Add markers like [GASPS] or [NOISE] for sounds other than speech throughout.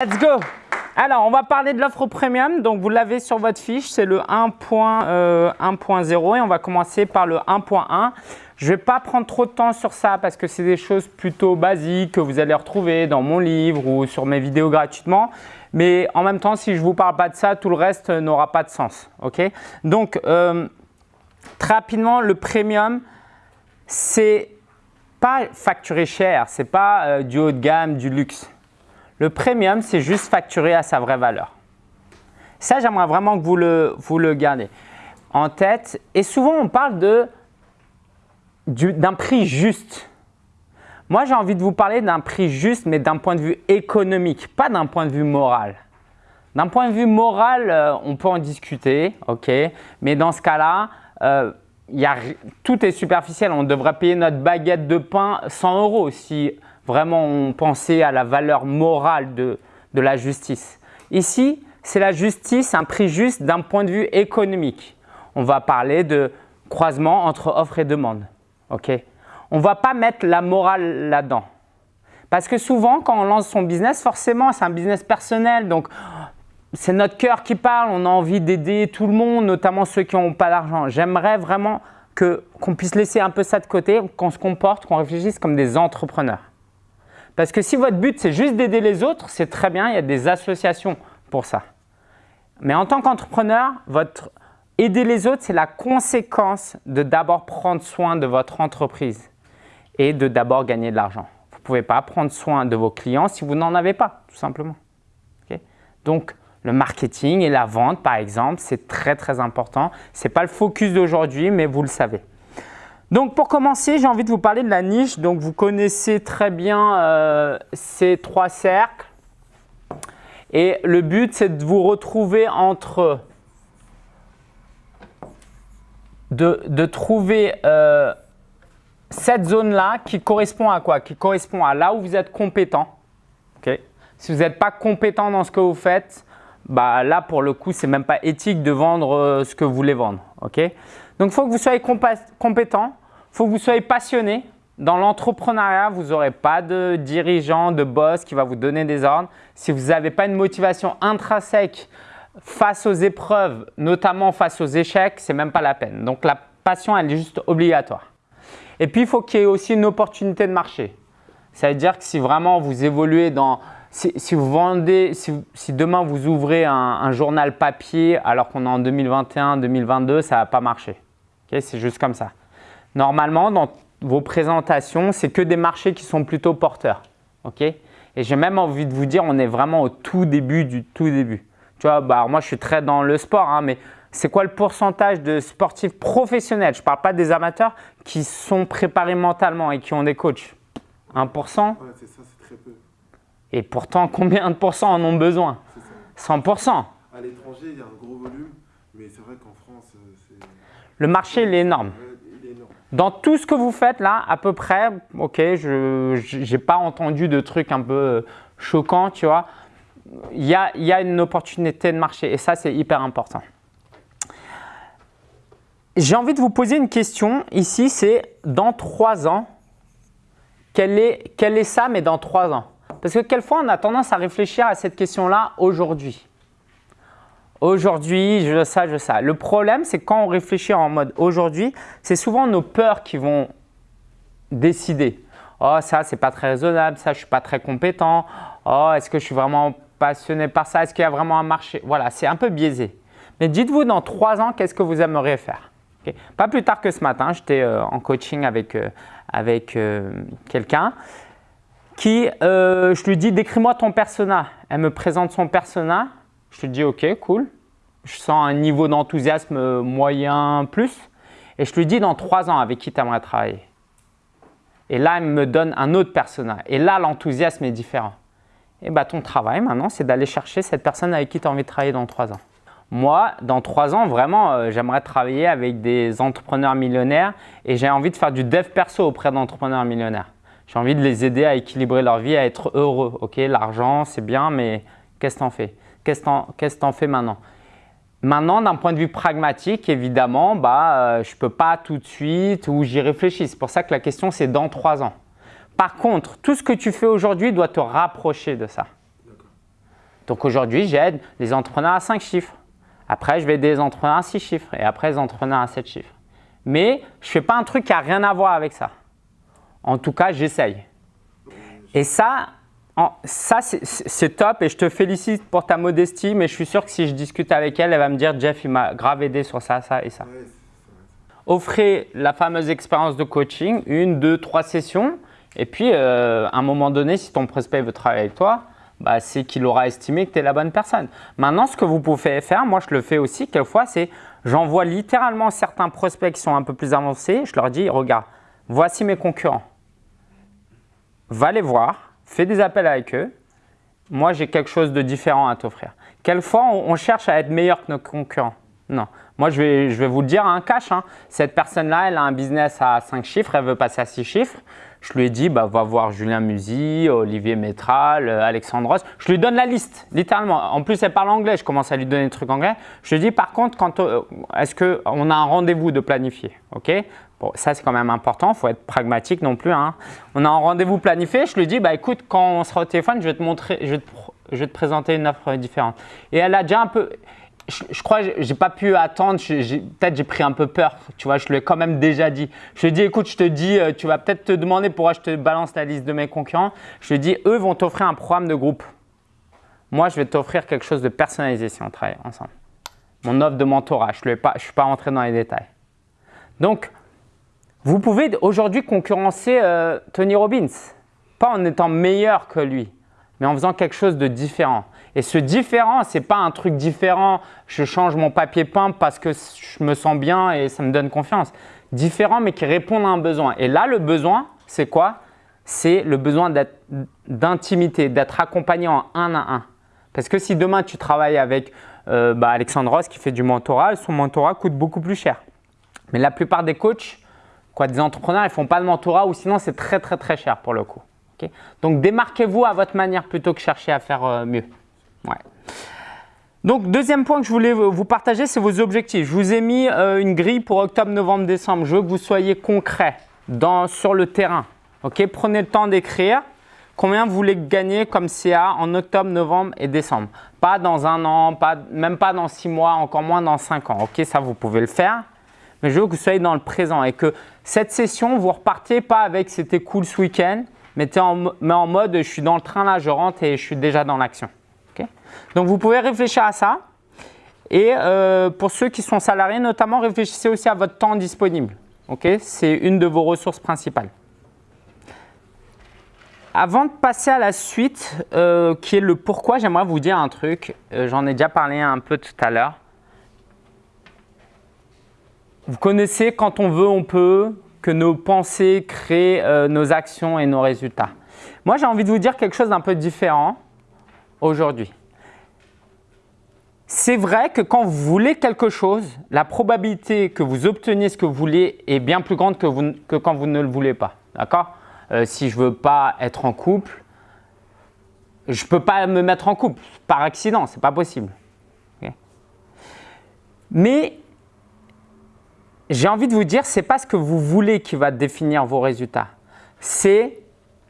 Let's go Alors, on va parler de l'offre premium. Donc, vous l'avez sur votre fiche, c'est le 1.0 euh, et on va commencer par le 1.1. Je ne vais pas prendre trop de temps sur ça parce que c'est des choses plutôt basiques que vous allez retrouver dans mon livre ou sur mes vidéos gratuitement. Mais en même temps, si je ne vous parle pas de ça, tout le reste n'aura pas de sens. Donc, euh, très rapidement, le premium, c'est pas facturé cher, c'est pas euh, du haut de gamme, du luxe. Le premium, c'est juste facturé à sa vraie valeur. Ça, j'aimerais vraiment que vous le, vous le gardez en tête. Et souvent, on parle d'un prix juste. Moi, j'ai envie de vous parler d'un prix juste, mais d'un point de vue économique, pas d'un point de vue moral. D'un point de vue moral, euh, on peut en discuter, ok, mais dans ce cas-là, euh, tout est superficiel. On devrait payer notre baguette de pain 100 euros si vraiment pensait à la valeur morale de, la justice. Ici, c'est la justice, un prix juste d'un point de vue économique. On va parler de croisement entre offre et demande. on ne va pas mettre la morale là-dedans. Parce que souvent, quand on lance son business, forcément, c'est un business personnel. Donc, c'est notre cœur qui parle. On a envie d'aider tout le monde, notamment ceux qui n'ont pas d'argent. J'aimerais vraiment qu'on puisse laisser un peu ça de côté, qu'on se comporte, qu'on réfléchisse comme des entrepreneurs. Parce que si votre but, c'est juste d'aider les autres, c'est très bien, il y a des associations pour ça. Mais en tant qu'entrepreneur, aider les autres, c'est la conséquence de d'abord prendre soin de votre entreprise et de d'abord gagner de l'argent. Vous ne pouvez pas prendre soin de vos clients si vous n'en avez pas, tout simplement. Donc, le marketing et la vente, par exemple, c'est très, très important. Ce n'est pas le focus d'aujourd'hui, mais vous le savez. Donc pour commencer, j'ai envie de vous parler de la niche. Donc vous connaissez très bien euh, ces trois cercles. Et le but, c'est de vous retrouver entre… de, trouver euh, cette zone-là qui correspond à quoi? Qui correspond à là où vous êtes compétent. Si vous n'êtes pas compétent dans ce que vous faites, bah là pour le coup, ce n'est même pas éthique de vendre euh, ce que vous voulez vendre. Donc, il faut que vous soyez compétent, faut que vous soyez passionné. Dans l'entrepreneuriat, vous n'aurez pas de dirigeant, de boss qui va vous donner des ordres. Si vous n'avez pas une motivation intrinsèque face aux épreuves, notamment face aux échecs, c'est même pas la peine. Donc, la passion, elle est juste obligatoire. Et puis, il faut qu'il y ait aussi une opportunité de marché. Ça veut dire que si vraiment vous évoluez dans… Si, vous vendez, si, demain vous ouvrez un, journal papier alors qu'on est en 2021-2022, ça ne va pas marcher. c'est juste comme ça. Normalement, dans vos présentations, c'est que des marchés qui sont plutôt porteurs. Et j'ai même envie de vous dire, on est vraiment au tout début du tout début. Tu vois, bah, moi, je suis très dans le sport, hein, mais c'est quoi le pourcentage de sportifs professionnels? Je ne parle pas des amateurs qui sont préparés mentalement et qui ont des coachs. 1% ouais, c'est ça, c'est très peu. Et pourtant, combien de pourcents en ont besoin? 100%. À l'étranger, il y a un gros volume, mais c'est vrai qu'en France, euh, c'est… Le marché, il est énorme. Dans tout ce que vous faites là, à peu près, ok, je n'ai pas entendu de trucs un peu choquants, tu vois. Il y a, y a une opportunité de marché et ça, c'est hyper important. J'ai envie de vous poser une question ici, c'est dans trois ans, quelle est, est ça, mais dans trois ans? Parce que quelquefois, on a tendance à réfléchir à cette question-là aujourd'hui. Aujourd'hui, je ça, je ça. Le problème, c'est quand on réfléchit en mode aujourd'hui, c'est souvent nos peurs qui vont décider. Oh, ça, c'est pas très raisonnable, ça, je suis pas très compétent. Oh, est-ce que je suis vraiment passionné par ça? Est-ce qu'il y a vraiment un marché? Voilà, c'est un peu biaisé. Mais dites-vous dans trois ans, qu'est-ce que vous aimeriez faire? Pas plus tard que ce matin, j'étais euh, en coaching avec, euh, avec euh, quelqu'un qui, je lui dis, décris-moi ton persona. Elle me présente son persona je te dis ok, cool. Je sens un niveau d'enthousiasme moyen plus. Et je lui dis dans trois ans avec qui tu aimerais travailler? Et là, elle me donne un autre personnage. Et là, l'enthousiasme est différent. Et bah, ton travail maintenant, c'est d'aller chercher cette personne avec qui tu as envie de travailler dans trois ans. Moi, dans trois ans, vraiment, euh, j'aimerais travailler avec des entrepreneurs millionnaires et j'ai envie de faire du dev perso auprès d'entrepreneurs millionnaires. J'ai envie de les aider à équilibrer leur vie, à être heureux. Ok, l'argent, c'est bien, mais qu'est-ce que tu en fais? Qu'est-ce que tu en fais maintenant? Maintenant, d'un point de vue pragmatique, évidemment, bah, euh, je ne peux pas tout de suite ou j'y réfléchis. C'est pour ça que la question, c'est dans trois ans. Par contre, tout ce que tu fais aujourd'hui doit te rapprocher de ça. Donc aujourd'hui, j'aide les entrepreneurs à 5 chiffres. Après, je vais aider les entrepreneurs à 6 chiffres et après les entrepreneurs à 7 chiffres. Mais je ne fais pas un truc qui n'a rien à voir avec ça. En tout cas, j'essaye. Et ça, ça c'est top et je te félicite pour ta modestie, mais je suis sûr que si je discute avec elle, elle va me dire « Jeff, il m'a grave aidé sur ça, ça et ça Offrez la fameuse expérience de coaching, une, deux, trois sessions. Et puis, euh, à un moment donné, si ton prospect veut travailler avec toi, bah, c'est qu'il aura estimé que tu es la bonne personne. Maintenant, ce que vous pouvez faire, moi je le fais aussi quelquefois, c'est j'envoie littéralement certains prospects qui sont un peu plus avancés. Je leur dis, regarde, voici mes concurrents. Va les voir, fais des appels avec eux. Moi, j'ai quelque chose de différent à t'offrir. Quelquefois, on, cherche à être meilleur que nos concurrents. Non. Moi, je vais, vous le dire un cash. Hein. Cette personne-là, elle a un business à 5 chiffres, elle veut passer à 6 chiffres. Je lui ai dit, bah, va voir Julien Musy, Olivier Métral, euh, Alexandre Ross. Je lui donne la liste, littéralement. En plus, elle parle anglais. Je commence à lui donner des trucs anglais. Je lui dis, par contre, euh, est-ce qu'on a un rendez-vous de planifier ok? Bon, ça, c'est quand même important. Il faut être pragmatique non plus. Hein. On a un rendez-vous planifié. Je lui dis, bah, écoute, quand on sera au téléphone, je vais te montrer, je vais te présenter une offre différente. Et elle a déjà un peu je, crois que j'ai pas pu attendre. Peut-être j'ai pris un peu peur. Tu vois, je lui ai quand même déjà dit. Je lui ai dit, écoute, je te dis, euh, tu vas peut-être te demander pourquoi je te balance la liste de mes concurrents. Je lui ai dit, eux vont t'offrir un programme de groupe. Moi, je vais t'offrir quelque chose de personnalisé si on travaille ensemble. Mon offre de mentorat, je ne suis pas rentré dans les détails. Donc, vous pouvez aujourd'hui concurrencer euh, Tony Robbins. Pas en étant meilleur que lui, mais en faisant quelque chose de différent. Et ce différent, ce n'est pas un truc différent, je change mon papier peint parce que je me sens bien et ça me donne confiance. Différent, mais qui répond à un besoin. Et là, le besoin, c'est quoi? C'est le besoin d'intimité, d'être accompagné en un à un. Parce que si demain, tu travailles avec euh, bah, Alexandre Ross qui fait du mentorat, son mentorat coûte beaucoup plus cher. Mais la plupart des coachs, quoi, des entrepreneurs, ils ne font pas de mentorat ou sinon, c'est très, très, très cher pour le coup. Donc, démarquez-vous à votre manière plutôt que chercher à faire euh, mieux. Donc, deuxième point que je voulais vous partager, c'est vos objectifs. Je vous ai mis euh, une grille pour octobre, novembre, décembre. Je veux que vous soyez concret sur le terrain. Prenez le temps d'écrire combien vous voulez gagner comme CA en octobre, novembre et décembre? Pas dans un an, même pas dans six mois, encore moins dans cinq ans. Ça, vous pouvez le faire. Mais je veux que vous soyez dans le présent et que cette session, vous repartez pas avec « c'était cool ce week-end », mais, en, mais en mode « je suis dans le train là, je rentre et je suis déjà dans l'action ». Donc, vous pouvez réfléchir à ça. Et euh, pour ceux qui sont salariés, notamment, réfléchissez aussi à votre temps disponible. C'est une de vos ressources principales. Avant de passer à la suite, euh, qui est le pourquoi, j'aimerais vous dire un truc. Euh, j'en ai déjà parlé un peu tout à l'heure. Vous connaissez quand on veut, on peut, que nos pensées créent nos actions et nos résultats. Moi, j'ai envie de vous dire quelque chose d'un peu différent aujourd'hui. C'est vrai que quand vous voulez quelque chose, la probabilité que vous obteniez ce que vous voulez est bien plus grande que, quand vous ne le voulez pas. D'accord? Euh, Si je ne veux pas être en couple, je ne peux pas me mettre en couple par accident, ce n'est pas possible. Mais j'ai envie de vous dire, ce n'est pas ce que vous voulez qui va définir vos résultats. C'est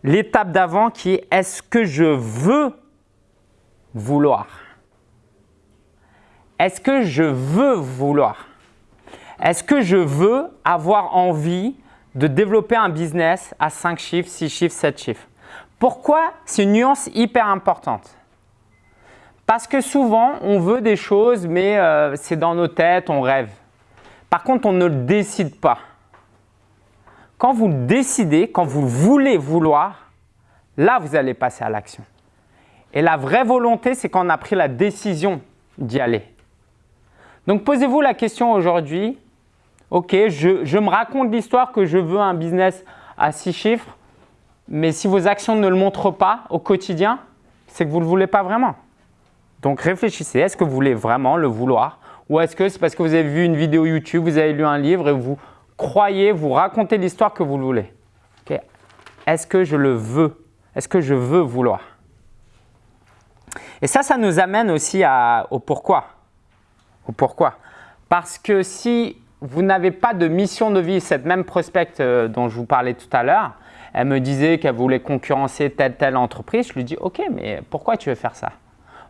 l'étape d'avant qui est est-ce que je veux vouloir? Est-ce que je veux vouloir? Est-ce que je veux avoir envie de développer un business à 5 chiffres, 6 chiffres, 7 chiffres? Pourquoi C'est une nuance hyper importante. Parce que souvent, on veut des choses, mais euh, c'est dans nos têtes, on rêve. Par contre, on ne le décide pas. Quand vous le décidez, quand vous voulez vouloir, là, vous allez passer à l'action. Et la vraie volonté, c'est quand on a pris la décision d'y aller. Donc, posez-vous la question aujourd'hui, ok, je, me raconte l'histoire que je veux un business à six chiffres, mais si vos actions ne le montrent pas au quotidien, c'est que vous ne le voulez pas vraiment. Donc, réfléchissez, est-ce que vous voulez vraiment le vouloir ou est-ce que c'est parce que vous avez vu une vidéo YouTube, vous avez lu un livre et vous croyez, vous racontez l'histoire que vous le voulez Est-ce que je le veux? Est-ce que je veux vouloir? Et ça, ça nous amène aussi au pourquoi. Pourquoi Parce que si vous n'avez pas de mission de vie, cette même prospecte euh, dont je vous parlais tout à l'heure, elle me disait qu'elle voulait concurrencer telle telle entreprise. Je lui dis « Ok, mais pourquoi tu veux faire ça ?»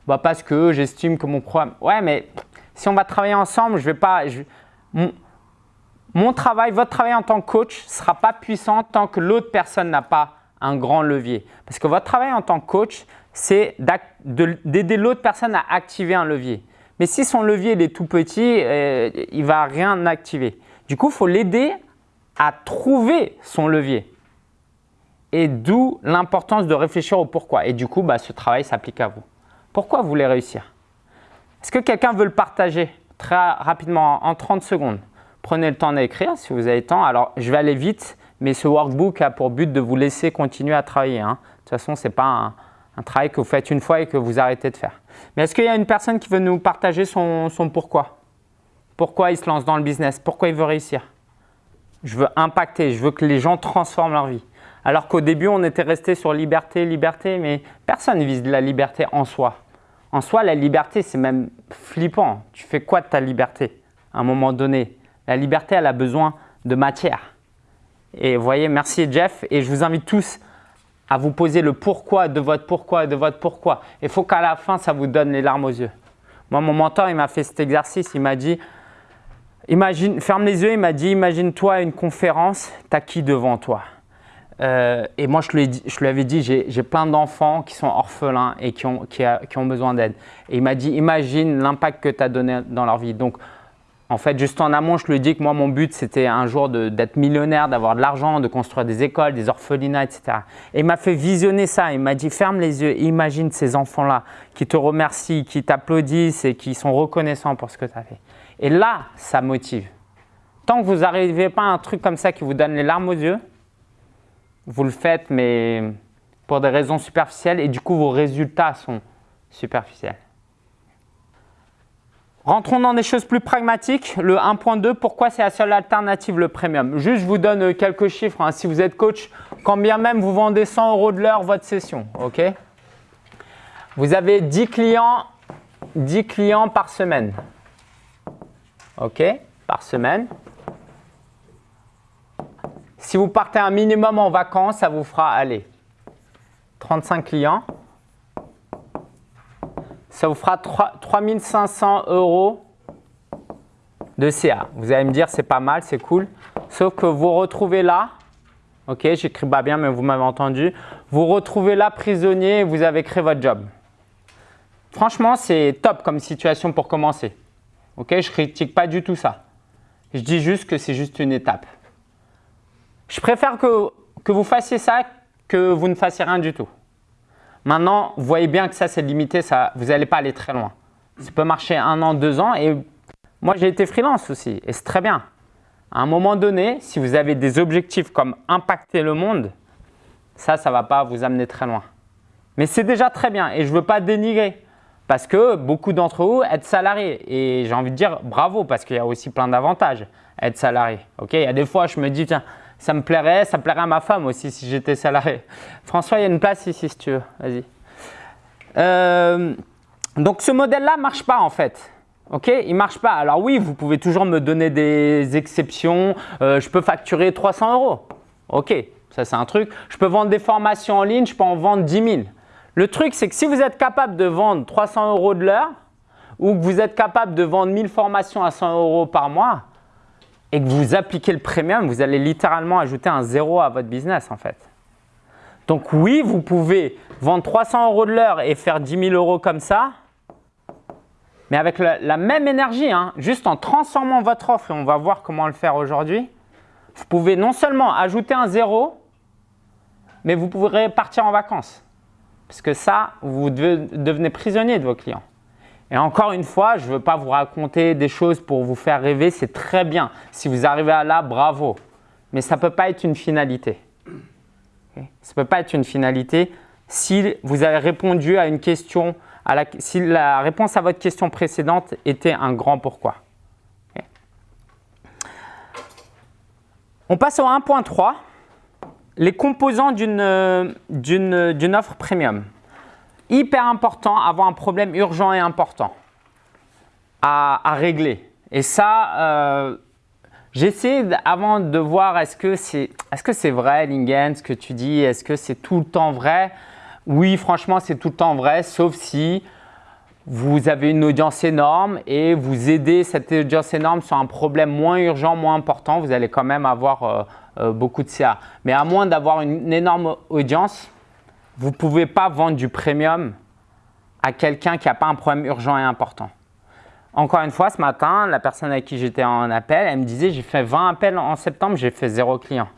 bah Parce que j'estime que mon programme… Ouais, mais si on va travailler ensemble, je vais pas… mon, travail, votre travail en tant que coach ne sera pas puissant tant que l'autre personne n'a pas un grand levier. Parce que votre travail en tant que coach, c'est d'aider l'autre personne à activer un levier. Mais si son levier est tout petit, euh, il ne va rien activer. Du coup, il faut l'aider à trouver son levier. Et d'où l'importance de réfléchir au pourquoi. Et du coup, bah, ce travail s'applique à vous. Pourquoi vous voulez réussir? Est-ce que quelqu'un veut le partager très rapidement en 30 secondes? Prenez le temps d'écrire si vous avez le temps. Alors, je vais aller vite, mais ce workbook a pour but de vous laisser continuer à travailler. Hein. De toute façon, ce n'est pas un, travail que vous faites une fois et que vous arrêtez de faire. Mais est-ce qu'il y a une personne qui veut nous partager son, son pourquoi? Pourquoi il se lance dans le business? Pourquoi il veut réussir? Je veux impacter, je veux que les gens transforment leur vie. Alors qu'au début, on était resté sur liberté, liberté, mais personne ne vise la liberté en soi. En soi, la liberté, c'est même flippant. Tu fais quoi de ta liberté à un moment donné? La liberté, elle a besoin de matière. Et vous voyez, merci Jeff. Et je vous invite tous à vous poser le pourquoi de votre pourquoi de votre pourquoi. Il faut qu'à la fin, ça vous donne les larmes aux yeux. Moi, mon mentor, il m'a fait cet exercice. Il m'a dit, imagine, ferme les yeux, il m'a dit, imagine-toi une conférence, tu as qui devant toi? Euh, et moi, je lui, avais dit, j'ai plein d'enfants qui sont orphelins et qui ont, qui qui ont besoin d'aide. Et il m'a dit, imagine l'impact que tu as donné dans leur vie. Donc, en fait, juste en amont, je lui ai dit que moi, mon but, c'était un jour d'être millionnaire, d'avoir de l'argent, de construire des écoles, des orphelinats, etc. Et il m'a fait visionner ça. Il m'a dit, ferme les yeux, imagine ces enfants-là qui te remercient, qui t'applaudissent et qui sont reconnaissants pour ce que tu as fait. Et là, ça motive. Tant que vous n'arrivez pas à un truc comme ça qui vous donne les larmes aux yeux, vous le faites, mais pour des raisons superficielles et du coup, vos résultats sont superficiels. Rentrons dans des choses plus pragmatiques. Le 1.2, pourquoi c'est la seule alternative, le premium? Juste, je vous donne quelques chiffres. Hein. Si vous êtes coach, quand bien même vous vendez 100 euros de l'heure votre session, ok? Vous avez 10 clients, 10 clients par semaine, ok? Par semaine. Si vous partez un minimum en vacances, ça vous fera aller 35 clients. Ça vous fera 3500 euros de CA. Vous allez me dire, c'est pas mal, c'est cool. Sauf que vous retrouvez là, ok, j'écris pas bien, mais vous m'avez entendu. Vous retrouvez là prisonnier et vous avez créé votre job. Franchement, c'est top comme situation pour commencer. Ok, je critique pas du tout ça. Je dis juste que c'est juste une étape. Je préfère que, que vous fassiez ça que vous ne fassiez rien du tout. Maintenant, vous voyez bien que ça, c'est limité, ça, vous n'allez pas aller très loin. Ça peut marcher un an, deux ans. Et moi, j'ai été freelance aussi et c'est très bien. À un moment donné, si vous avez des objectifs comme impacter le monde, ça, ça ne va pas vous amener très loin. Mais c'est déjà très bien et je ne veux pas dénigrer parce que beaucoup d'entre vous êtes salariés et j'ai envie de dire bravo parce qu'il y a aussi plein d'avantages à être salarié. Ok, Il y a des fois, je me dis, tiens, ça me plairait, ça plairait à ma femme aussi si j'étais salarié. François, il y a une place ici si tu veux, vas-y. Euh, donc ce modèle-là ne marche pas en fait. Ok, il marche pas. Alors oui, vous pouvez toujours me donner des exceptions. Euh, je peux facturer 300 euros. Ok, ça c'est un truc. Je peux vendre des formations en ligne, je peux en vendre 10 000. Le truc, c'est que si vous êtes capable de vendre 300 euros de l'heure ou que vous êtes capable de vendre 1000 formations à 100 euros par mois, et que vous appliquez le premium, vous allez littéralement ajouter un zéro à votre business en fait. Donc oui, vous pouvez vendre 300 euros de l'heure et faire 10 000 euros comme ça, mais avec la, même énergie, hein, juste en transformant votre offre, et on va voir comment le faire aujourd'hui, vous pouvez non seulement ajouter un zéro, mais vous pourrez partir en vacances. Parce que ça, vous devenez prisonnier de vos clients. Et encore une fois, je ne veux pas vous raconter des choses pour vous faire rêver, c'est très bien. Si vous arrivez à là, bravo. Mais ça ne peut pas être une finalité. Ça ne peut pas être une finalité si vous avez répondu à une question, la, si la réponse à votre question précédente était un grand pourquoi. On passe au 1.3, les composants d'une offre premium hyper important, avoir un problème urgent et important à, régler. Et ça, euh, j'essaie avant de voir est-ce que c'est est -ce vrai, Lingen, ce que tu dis, est-ce que c'est tout le temps vrai? Oui, franchement, c'est tout le temps vrai, sauf si vous avez une audience énorme et vous aidez cette audience énorme sur un problème moins urgent, moins important, vous allez quand même avoir euh, euh, beaucoup de CA. Mais à moins d'avoir une énorme audience, vous ne pouvez pas vendre du premium à quelqu'un qui n'a pas un problème urgent et important. Encore une fois, ce matin, la personne avec qui j'étais en appel, elle me disait j'ai fait 20 appels en septembre, j'ai fait zéro client.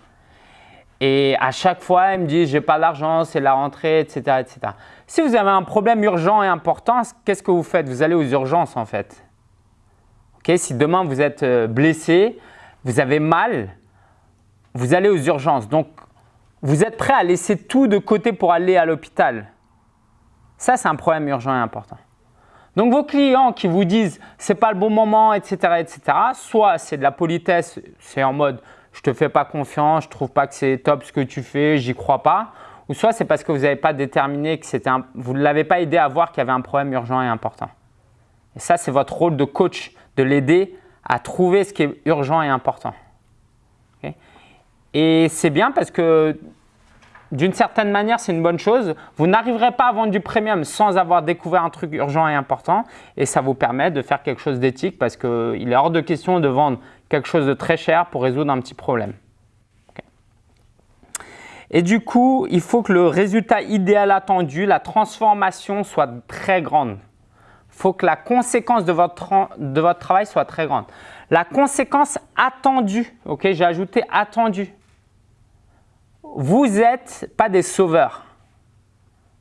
Et à chaque fois, elle me dit j'ai pas d'argent, c'est la rentrée, etc., etc. Si vous avez un problème urgent et important, qu'est-ce que vous faites? Vous allez aux urgences en fait. si demain vous êtes euh, blessé, vous avez mal, vous allez aux urgences. Donc, vous êtes prêt à laisser tout de côté pour aller à l'hôpital? Ça, c'est un problème urgent et important. Donc, vos clients qui vous disent « c'est pas le bon moment, etc. etc. » soit c'est de la politesse, c'est en mode « je te fais pas confiance, je trouve pas que c'est top ce que tu fais, j'y crois pas » ou soit c'est parce que vous n'avez pas déterminé que c'était vous ne l'avez pas aidé à voir qu'il y avait un problème urgent et important. Et ça, c'est votre rôle de coach, de l'aider à trouver ce qui est urgent et important. Et c'est bien parce que d'une certaine manière, c'est une bonne chose. Vous n'arriverez pas à vendre du premium sans avoir découvert un truc urgent et important et ça vous permet de faire quelque chose d'éthique parce qu'il est hors de question de vendre quelque chose de très cher pour résoudre un petit problème. Et du coup, il faut que le résultat idéal attendu, la transformation soit très grande. Il faut que la conséquence de votre, de votre travail soit très grande. La conséquence attendue, ok, j'ai ajouté attendue. Vous n'êtes pas des sauveurs.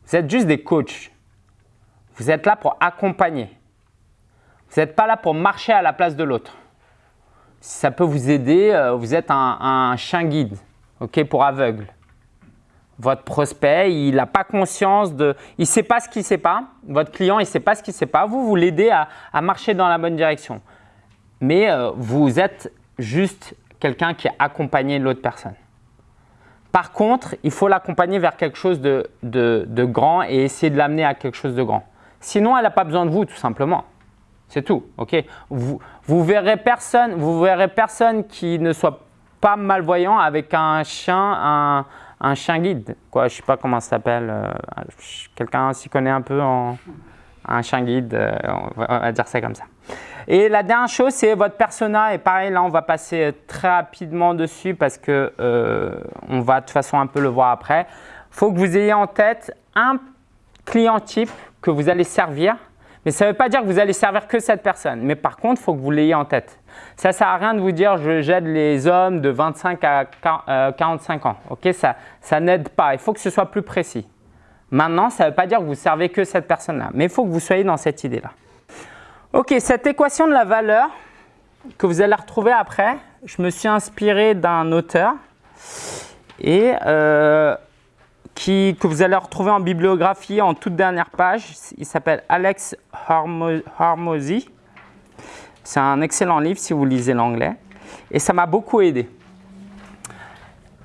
Vous êtes juste des coachs. Vous êtes là pour accompagner. Vous n'êtes pas là pour marcher à la place de l'autre. Si ça peut vous aider, euh, vous êtes un, chien guide ok, pour aveugle votre prospect, il n'a pas conscience de… Il ne sait pas ce qu'il ne sait pas. Votre client, il ne sait pas ce qu'il ne sait pas. Vous, vous l'aidez à, marcher dans la bonne direction. Mais euh, vous êtes juste quelqu'un qui a accompagné l'autre personne. Par contre, il faut l'accompagner vers quelque chose de, grand et essayer de l'amener à quelque chose de grand. Sinon, elle n'a pas besoin de vous, tout simplement. C'est tout. ok? Vous, vous, verrez personne, vous verrez personne qui ne soit pas malvoyant avec un chien, un, chien guide. Quoi, je sais pas comment ça s'appelle. Euh, quelqu'un s'y connaît un peu en un chien guide, euh, on, va, dire ça comme ça. Et la dernière chose, c'est votre persona. Et pareil, là, on va passer très rapidement dessus parce que euh, on va de toute façon un peu le voir après. Il faut que vous ayez en tête un client type que vous allez servir. Mais ça ne veut pas dire que vous allez servir que cette personne. Mais par contre, il faut que vous l'ayez en tête. Ça ne sert à rien de vous dire j'aide les hommes de 25 à 45 euh, ans. Ok, Ça, ça n'aide pas. Il faut que ce soit plus précis. Maintenant, ça ne veut pas dire que vous servez que cette personne-là, mais il faut que vous soyez dans cette idée-là. Ok, cette équation de la valeur que vous allez retrouver après, je me suis inspiré d'un auteur et euh, que vous allez retrouver en bibliographie en toute dernière page. Il s'appelle Alex Hormozy. C'est un excellent livre si vous lisez l'anglais. Et ça m'a beaucoup aidé.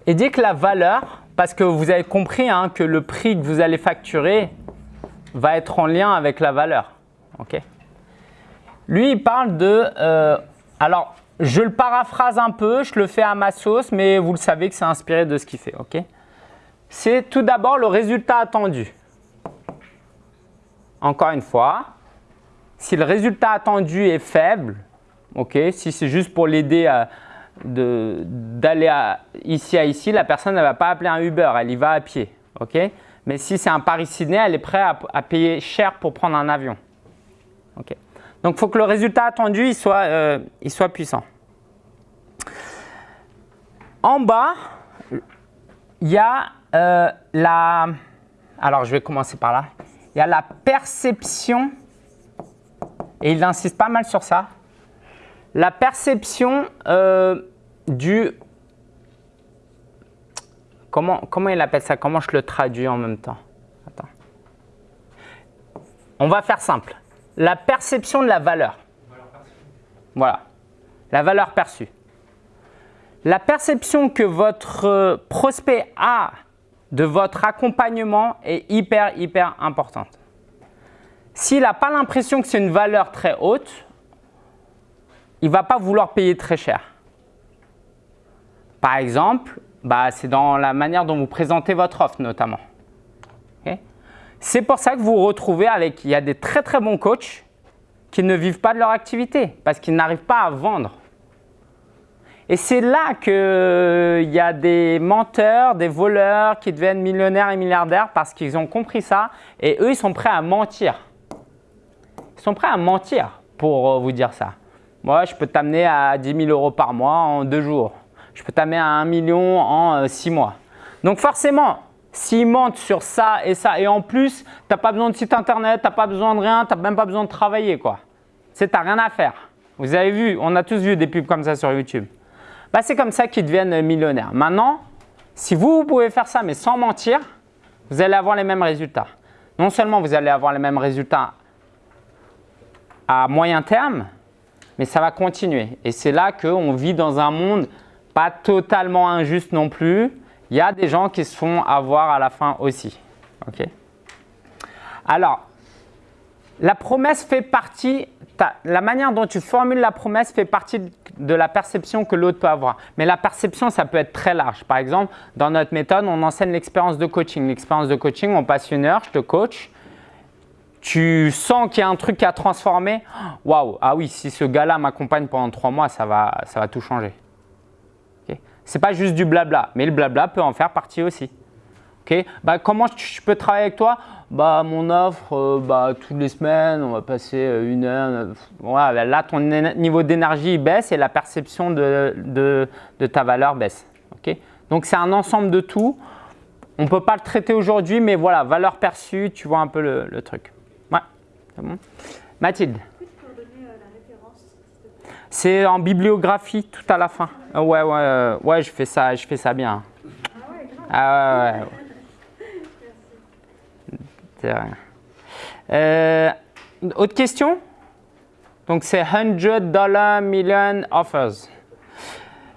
Et dit que la valeur, parce que vous avez compris hein, que le prix que vous allez facturer va être en lien avec la valeur. ok? Lui, il parle de… Euh, alors, je le paraphrase un peu, je le fais à ma sauce, mais vous le savez que c'est inspiré de ce qu'il fait. ok? C'est tout d'abord le résultat attendu. Encore une fois, si le résultat attendu est faible, ok, si c'est juste pour l'aider d'aller ici à ici, la personne ne va pas appeler un Uber, elle y va à pied. Mais si c'est un Paris-Sydney, elle est prête à, payer cher pour prendre un avion. Donc, il faut que le résultat attendu soit, euh, il soit puissant. En bas, il y a euh, la… Alors, je vais commencer par là. Il y a la perception et il insiste pas mal sur ça. La perception euh, du… Comment, comment il appelle ça? Comment je le traduis en même temps? Attends. On va faire simple. La perception de la valeur. Voilà. La valeur perçue. La perception que votre prospect a de votre accompagnement est hyper, hyper importante. S'il n'a pas l'impression que c'est une valeur très haute, il ne va pas vouloir payer très cher. Par exemple, bah, c'est dans la manière dont vous présentez votre offre notamment. C'est pour ça que vous vous retrouvez avec, il y a des très très bons coachs qui ne vivent pas de leur activité parce qu'ils n'arrivent pas à vendre. Et c'est là qu'il y a des menteurs, des voleurs qui deviennent millionnaires et milliardaires parce qu'ils ont compris ça et eux, ils sont prêts à mentir. Ils sont prêts à mentir pour euh, vous dire ça. Moi, je peux t'amener à 10 000 euros par mois en deux jours. Je peux t'amener à 1 million en euh, six mois. Donc forcément, s'ils mentent sur ça et ça, et en plus, tu n'as pas besoin de site internet, tu n'as pas besoin de rien, tu n'as même pas besoin de travailler. quoi. Tu n'as rien à faire. Vous avez vu, on a tous vu des pubs comme ça sur YouTube. Bah, c'est comme ça qu'ils deviennent millionnaires. Maintenant, si vous pouvez faire ça mais sans mentir, vous allez avoir les mêmes résultats. Non seulement vous allez avoir les mêmes résultats à moyen terme, mais ça va continuer. Et c'est là qu'on vit dans un monde pas totalement injuste non plus. Il y a des gens qui se font avoir à la fin aussi. Ok Alors, la promesse fait partie, la manière dont tu formules la promesse fait partie de la perception que l'autre peut avoir. Mais la perception, ça peut être très large. Par exemple, dans notre méthode, on enseigne l'expérience de coaching. L'expérience de coaching, on passe une heure, je te coach. Tu sens qu'il y a un truc qui a transformé. [GASPS] Waouh, ah oui, si ce gars-là m'accompagne pendant trois mois, ça va, ça va tout changer. Okay. Ce n'est pas juste du blabla, mais le blabla peut en faire partie aussi. Ok, bah, comment je peux travailler avec toi? Bah, Mon offre, euh, bah, toutes les semaines, on va passer euh, une heure. Voilà, là, ton niveau d'énergie baisse et la perception de, de, ta valeur baisse. Ok, Donc, c'est un ensemble de tout. On ne peut pas le traiter aujourd'hui, mais voilà, valeur perçue, tu vois un peu le truc. Bon. Mathilde c'est en bibliographie tout à la fin. Ouais, ouais, ouais, je fais ça, je fais ça bien. Ah ouais, ah ouais, ouais. Euh, autre question? Donc, c'est 100 dollars million offers.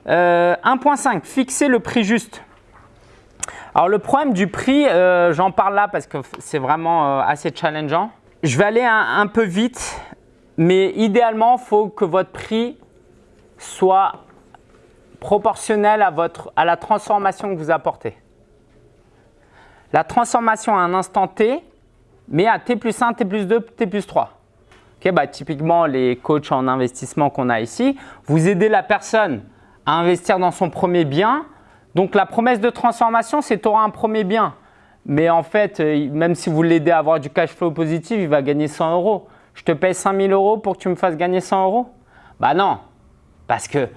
1.5, euh, fixer le prix juste. Alors, le problème du prix, euh, j'en parle là parce que c'est vraiment assez challengeant. Je vais aller un, peu vite, mais idéalement, il faut que votre prix soit proportionnel à, votre, à la transformation que vous apportez. La transformation à un instant T, mais à T plus 1, T plus 2, T plus 3. bah, typiquement, les coachs en investissement qu'on a ici, vous aidez la personne à investir dans son premier bien. Donc, la promesse de transformation, c'est tu auras un premier bien. Mais en fait, euh, même si vous l'aidez à avoir du cash flow positif, il va gagner 100 euros. Je te paye 5000 euros pour que tu me fasses gagner 100 euros? Bah non, parce qu'il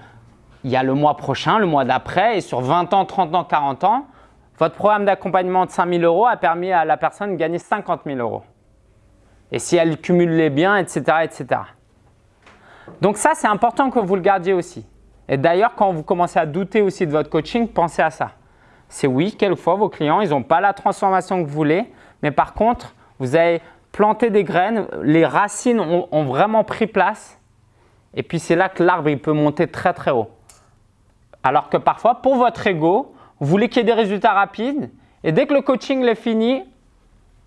y a le mois prochain, le mois d'après, et sur 20 ans, 30 ans, 40 ans, votre programme d'accompagnement de 5 000 euros a permis à la personne de gagner 50 000 euros. Et si elle cumule les biens, etc. etc. Donc ça, c'est important que vous le gardiez aussi. Et d'ailleurs, quand vous commencez à douter aussi de votre coaching, pensez à ça. C'est oui, quelquefois, vos clients, ils n'ont pas la transformation que vous voulez, mais par contre, vous avez planté des graines, les racines ont, vraiment pris place, et puis c'est là que l'arbre peut monter très très haut. Alors que parfois, pour votre ego, vous voulez qu'il y ait des résultats rapides et dès que le coaching est fini,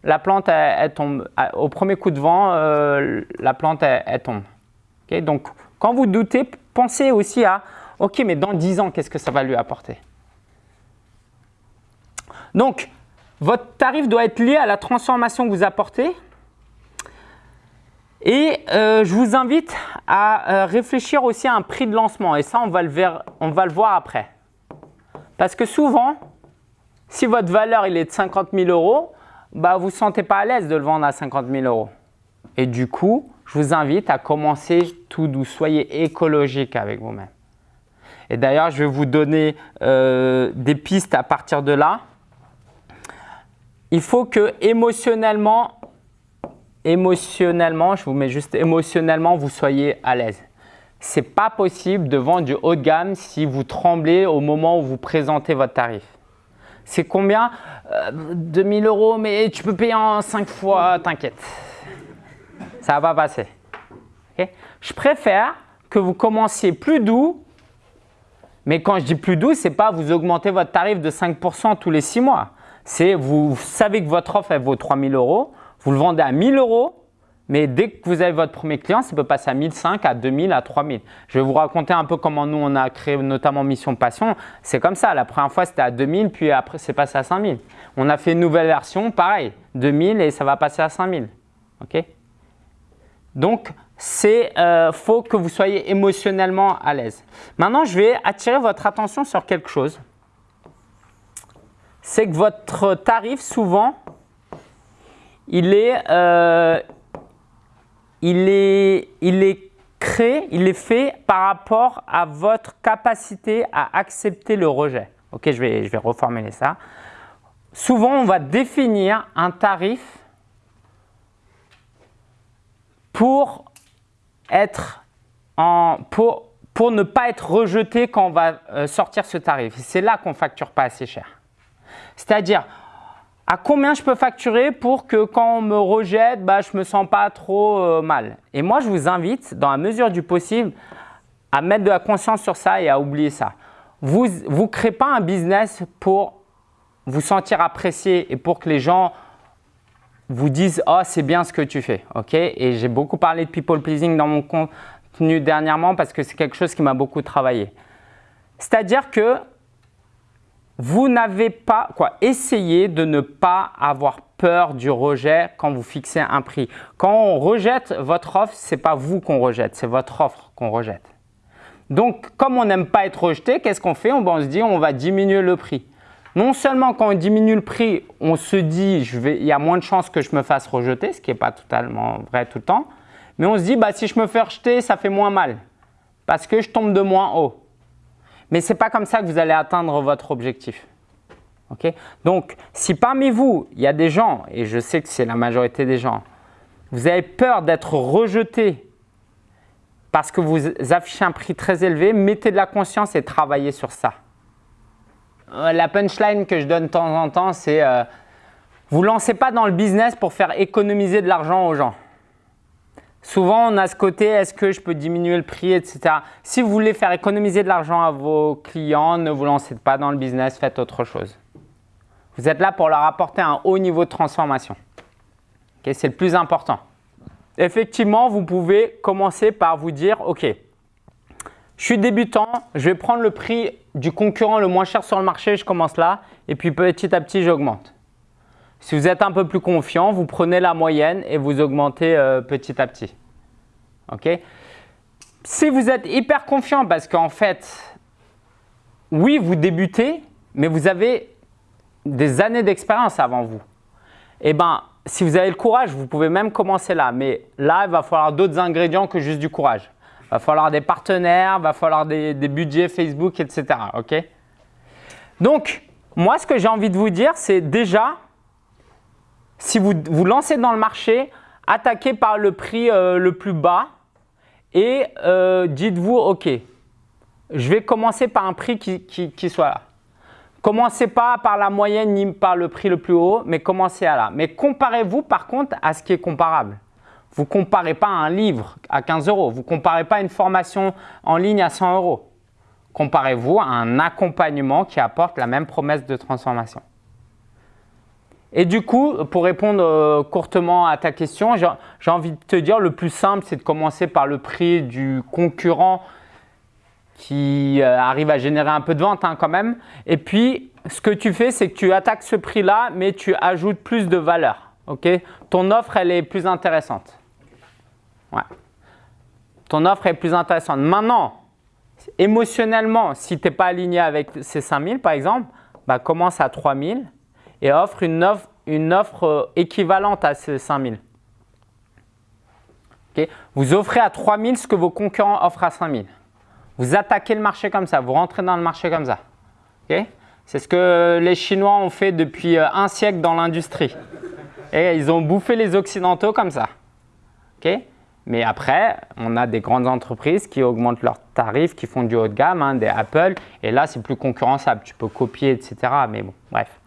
la plante elle, tombe. Au premier coup de vent, euh, la plante elle, tombe. Donc, quand vous doutez, pensez aussi à OK, mais dans 10 ans, qu'est-ce que ça va lui apporter? Donc, votre tarif doit être lié à la transformation que vous apportez. Et euh, je vous invite à euh, réfléchir aussi à un prix de lancement. Et ça, on va le, voir après. Parce que souvent, si votre valeur il est de 50 000 euros, bah, vous ne sentez pas à l'aise de le vendre à 50 000 euros. Et du coup, je vous invite à commencer tout doux. Soyez écologique avec vous-même. Et d'ailleurs, je vais vous donner euh, des pistes à partir de là. Il faut que émotionnellement, émotionnellement, je vous mets juste émotionnellement, vous soyez à l'aise c'est pas possible de vendre du haut de gamme si vous tremblez au moment où vous présentez votre tarif. C'est combien? 2000 euh, euros, mais tu peux payer en 5 fois, t'inquiète. Ça va pas passer. je préfère que vous commenciez plus doux, mais quand je dis plus doux, c'est pas vous augmentez votre tarif de 5% tous les 6 mois. C'est vous savez que votre offre elle vaut 3000 euros, vous le vendez à 1000 euros, mais dès que vous avez votre premier client, ça peut passer à 1005, à 2000, à 3000. Je vais vous raconter un peu comment nous, on a créé notamment Mission Passion. C'est comme ça. La première fois, c'était à 2000, puis après, c'est passé à 5000. On a fait une nouvelle version, pareil. 2000 et ça va passer à 5000. OK? Donc, c'est euh, faut que vous soyez émotionnellement à l'aise. Maintenant, je vais attirer votre attention sur quelque chose. C'est que votre tarif, souvent, il est, euh, il est, il est créé, il est fait par rapport à votre capacité à accepter le rejet. Ok, je vais, je vais reformuler ça. Souvent, on va définir un tarif pour, être en, pour, pour ne pas être rejeté quand on va euh, sortir ce tarif. C'est là qu'on ne facture pas assez cher. C'est-à-dire, à combien je peux facturer pour que quand on me rejette, bah, je ne me sens pas trop euh, mal? Et moi, je vous invite, dans la mesure du possible, à mettre de la conscience sur ça et à oublier ça. Vous ne créez pas un business pour vous sentir apprécié et pour que les gens vous disent « Oh, c'est bien ce que tu fais ok? Et j'ai beaucoup parlé de people pleasing dans mon contenu dernièrement parce que c'est quelque chose qui m'a beaucoup travaillé. C'est-à-dire que vous n'avez pas, quoi, essayez de ne pas avoir peur du rejet quand vous fixez un prix. Quand on rejette votre offre, ce n'est pas vous qu'on rejette, c'est votre offre qu'on rejette. Donc, comme on n'aime pas être rejeté, qu'est-ce qu'on fait? On, on se dit on va diminuer le prix. Non seulement quand on diminue le prix, on se dit il y a moins de chances que je me fasse rejeter, ce qui n'est pas totalement vrai tout le temps, mais on se dit bah, si je me fais rejeter, ça fait moins mal parce que je tombe de moins haut. Mais ce n'est pas comme ça que vous allez atteindre votre objectif. Donc, si parmi vous, il y a des gens, et je sais que c'est la majorité des gens, vous avez peur d'être rejeté parce que vous affichez un prix très élevé, mettez de la conscience et travaillez sur ça. Euh, la punchline que je donne de temps en temps, c'est euh, vous ne lancez pas dans le business pour faire économiser de l'argent aux gens. Souvent, on a ce côté, est-ce que je peux diminuer le prix, etc. Si vous voulez faire économiser de l'argent à vos clients, ne vous lancez pas dans le business, faites autre chose. Vous êtes là pour leur apporter un haut niveau de transformation. C'est le plus important. Effectivement, vous pouvez commencer par vous dire, OK, je suis débutant, je vais prendre le prix du concurrent le moins cher sur le marché, je commence là, et puis petit à petit, j'augmente. Si vous êtes un peu plus confiant, vous prenez la moyenne et vous augmentez euh, petit à petit. Ok? Si vous êtes hyper confiant parce qu'en fait, oui, vous débutez, mais vous avez des années d'expérience avant vous. Eh bien, si vous avez le courage, vous pouvez même commencer là. Mais là, il va falloir d'autres ingrédients que juste du courage. Il va falloir des partenaires, il va falloir des, des budgets Facebook, etc. Ok? Donc, moi, ce que j'ai envie de vous dire, c'est déjà, si vous vous lancez dans le marché, attaquez par le prix euh, le plus bas et euh, dites-vous, OK, je vais commencer par un prix qui, soit là. Commencez pas par la moyenne ni par le prix le plus haut, mais commencez à là. Mais comparez-vous par contre à ce qui est comparable. Vous ne comparez pas un livre à 15 euros. Vous ne comparez pas une formation en ligne à 100 euros. Comparez-vous à un accompagnement qui apporte la même promesse de transformation. Et du coup, pour répondre euh, courtement à ta question, j'ai envie de te dire le plus simple, c'est de commencer par le prix du concurrent qui euh, arrive à générer un peu de vente hein, quand même. Et puis, ce que tu fais, c'est que tu attaques ce prix-là, mais tu ajoutes plus de valeur. Ton offre, elle est plus intéressante. Ouais. Ton offre est plus intéressante. Maintenant, émotionnellement, si tu n'es pas aligné avec ces 5000 par exemple, bah, commence à 3000 et offre une offre, euh, équivalente à ces 5000. Okay. Vous offrez à 3000 ce que vos concurrents offrent à 5000. Vous attaquez le marché comme ça, vous rentrez dans le marché comme ça. Okay. C'est ce que les Chinois ont fait depuis euh, un siècle dans l'industrie. Et ils ont bouffé les Occidentaux comme ça. Okay. Mais après, on a des grandes entreprises qui augmentent leurs tarifs, qui font du haut de gamme, hein, des Apple. Et là, c'est plus concurrençable. Tu peux copier, etc. Mais bon, bref.